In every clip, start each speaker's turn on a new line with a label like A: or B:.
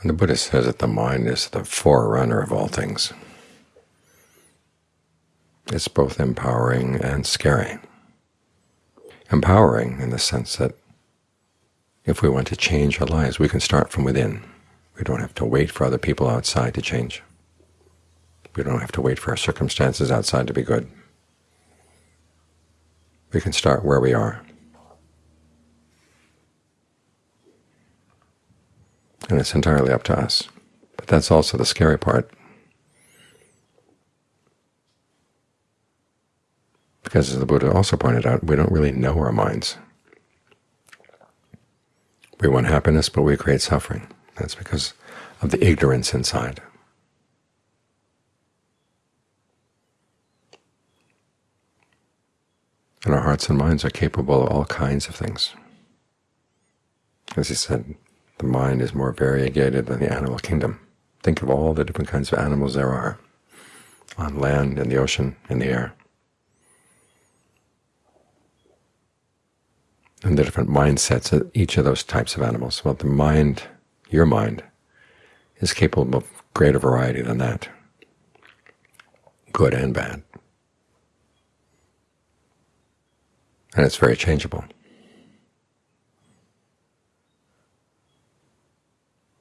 A: And the Buddha says that the mind is the forerunner of all things. It's both empowering and scary. Empowering in the sense that if we want to change our lives, we can start from within. We don't have to wait for other people outside to change. We don't have to wait for our circumstances outside to be good. We can start where we are. And it's entirely up to us. But that's also the scary part. Because as the Buddha also pointed out, we don't really know our minds. We want happiness, but we create suffering. That's because of the ignorance inside. And our hearts and minds are capable of all kinds of things. As he said, the mind is more variegated than the animal kingdom. Think of all the different kinds of animals there are on land, in the ocean, in the air. And the different mindsets of each of those types of animals. Well, the mind, your mind, is capable of greater variety than that, good and bad. And it's very changeable.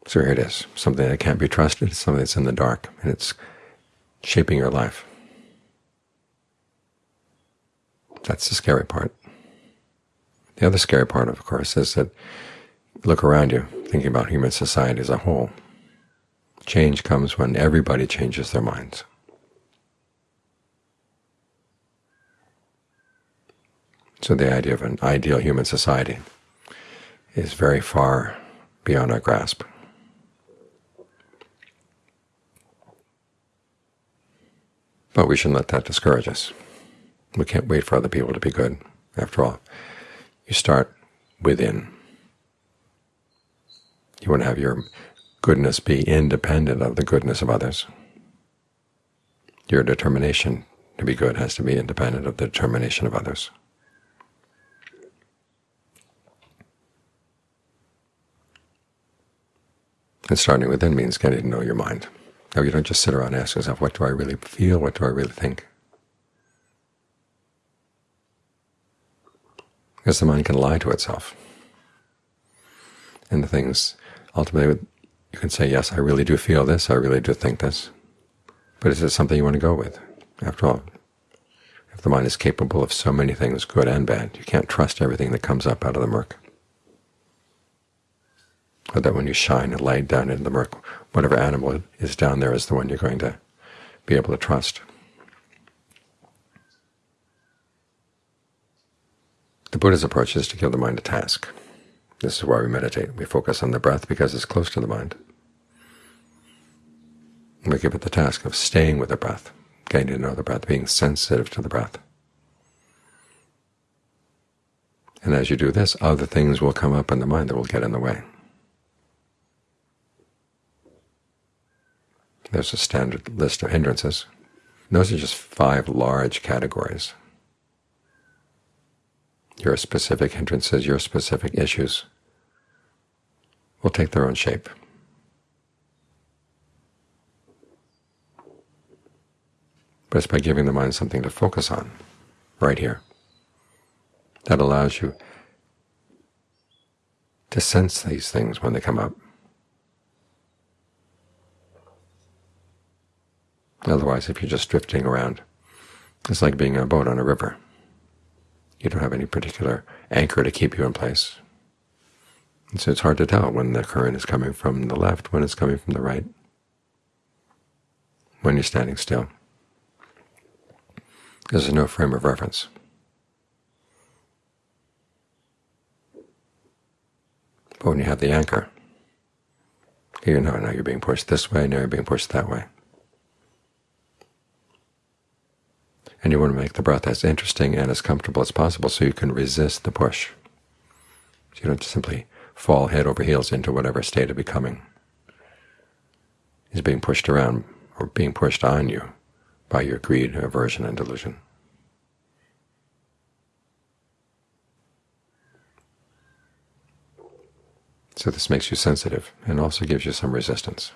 A: So here it is, something that can't be trusted, something that's in the dark, and it's shaping your life. That's the scary part. The other scary part, of course, is that look around you, thinking about human society as a whole. Change comes when everybody changes their minds. So the idea of an ideal human society is very far beyond our grasp. But we shouldn't let that discourage us. We can't wait for other people to be good. After all, you start within. You want to have your goodness be independent of the goodness of others. Your determination to be good has to be independent of the determination of others. And starting within means getting to know your mind. Now you don't just sit around and ask yourself, what do I really feel? What do I really think? Because the mind can lie to itself. And the things, ultimately, you can say, yes, I really do feel this, I really do think this. But is it something you want to go with? After all, if the mind is capable of so many things, good and bad, you can't trust everything that comes up out of the murk or that when you shine a light down in the murk, whatever animal is down there is the one you're going to be able to trust. The Buddha's approach is to give the mind a task. This is why we meditate. We focus on the breath because it's close to the mind. We give it the task of staying with the breath, getting to know the breath, being sensitive to the breath. And as you do this, other things will come up in the mind that will get in the way. There's a standard list of hindrances. Those are just five large categories. Your specific hindrances, your specific issues will take their own shape. But it's by giving the mind something to focus on right here that allows you to sense these things when they come up. Otherwise, if you're just drifting around, it's like being a boat on a river. You don't have any particular anchor to keep you in place. And so it's hard to tell when the current is coming from the left, when it's coming from the right, when you're standing still. Because There's no frame of reference. But when you have the anchor, you know now you're being pushed this way, now you're being pushed that way. And you want to make the breath as interesting and as comfortable as possible so you can resist the push. So you don't simply fall head over heels into whatever state of becoming is being pushed around or being pushed on you by your greed, aversion, and delusion. So this makes you sensitive and also gives you some resistance.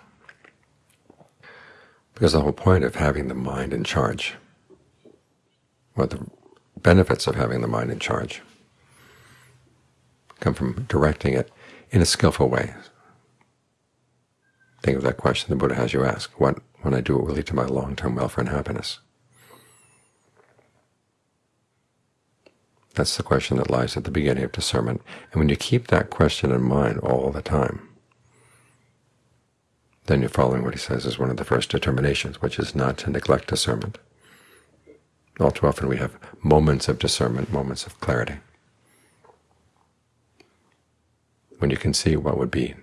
A: Because the whole point of having the mind in charge, what the benefits of having the mind in charge, come from directing it in a skillful way. Think of that question the Buddha has you ask, what, when I do it, will lead to my long-term welfare and happiness? That's the question that lies at the beginning of discernment. And when you keep that question in mind all the time, then you're following what he says is one of the first determinations, which is not to neglect discernment. All too often we have moments of discernment, moments of clarity, when you can see what would be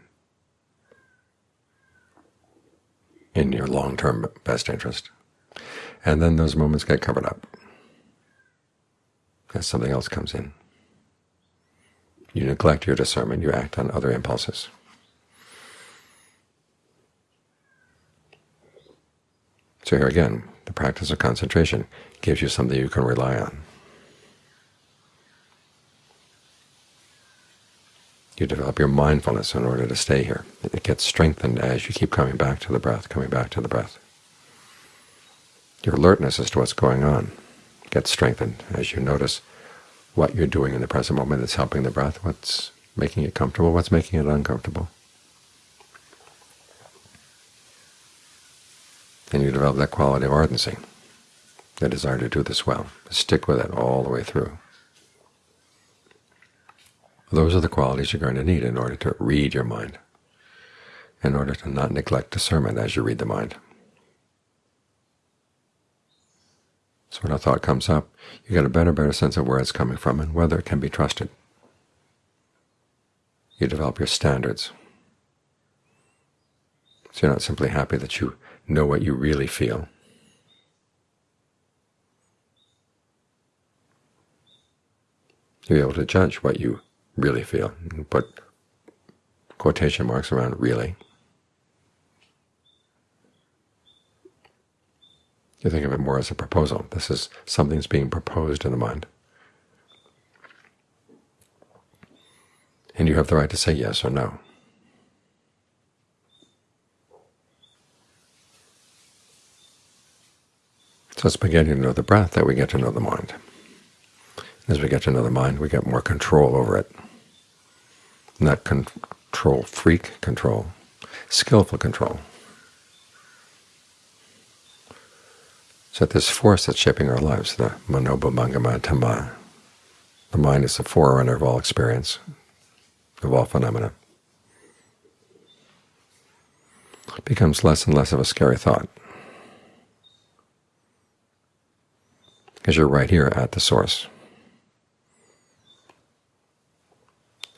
A: in your long-term best interest. And then those moments get covered up as something else comes in. You neglect your discernment, you act on other impulses. So here again, the practice of concentration gives you something you can rely on. You develop your mindfulness in order to stay here. It gets strengthened as you keep coming back to the breath, coming back to the breath. Your alertness as to what's going on gets strengthened as you notice what you're doing in the present moment that's helping the breath, what's making it comfortable, what's making it uncomfortable. And you develop that quality of ardency, the desire to do this well, stick with it all the way through. Those are the qualities you're going to need in order to read your mind, in order to not neglect discernment as you read the mind. So when a thought comes up, you get a better, better sense of where it's coming from and whether it can be trusted. You develop your standards. So you're not simply happy that you know what you really feel. You're able to judge what you really feel and put quotation marks around really. You think of it more as a proposal. This is something that's being proposed in the mind. And you have the right to say yes or no. So it's beginning to know the breath that we get to know the mind. As we get to know the mind, we get more control over it. Not control freak control, skillful control. So this force that's shaping our lives, the manopubbangama dhamma, the mind is the forerunner of all experience, of all phenomena, becomes less and less of a scary thought, because you're right here at the source.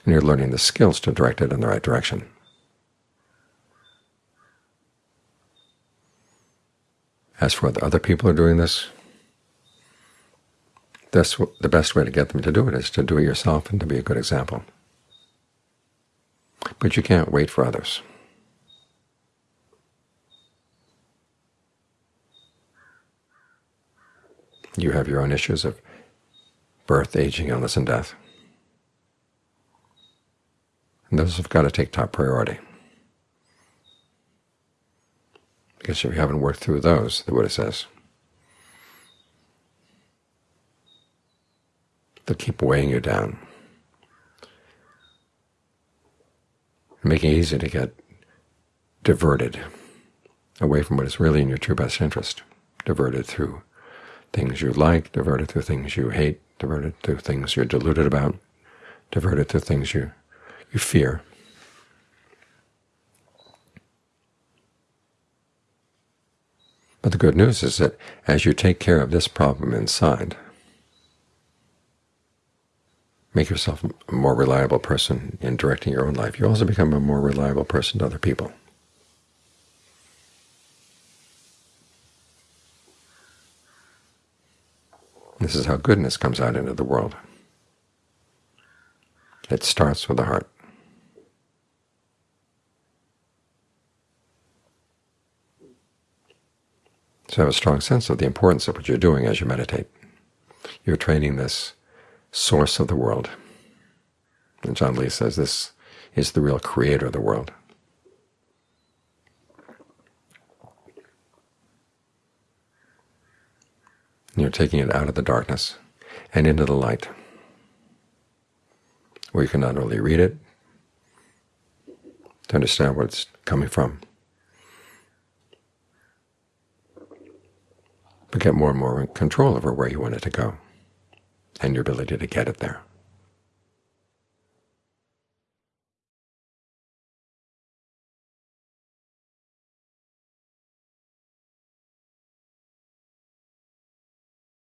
A: And you're learning the skills to direct it in the right direction. As for whether other people are doing this, that's the best way to get them to do it is to do it yourself and to be a good example. But you can't wait for others. You have your own issues of birth, aging, illness, and death. And those have got to take top priority. Because if you haven't worked through those, the Buddha says, they'll keep weighing you down, making it easy to get diverted away from what is really in your true best interest, diverted through things you like, diverted to things you hate, diverted to things you're deluded about, diverted to things you, you fear. But the good news is that as you take care of this problem inside, make yourself a more reliable person in directing your own life, you also become a more reliable person to other people. This is how goodness comes out into the world. It starts with the heart. So have a strong sense of the importance of what you're doing as you meditate. You're training this source of the world. And Ajaan Lee says this is the real creator of the world. You're taking it out of the darkness and into the light, where you can not only read it, to understand where it's coming from, but get more and more control over where you want it to go and your ability to get it there.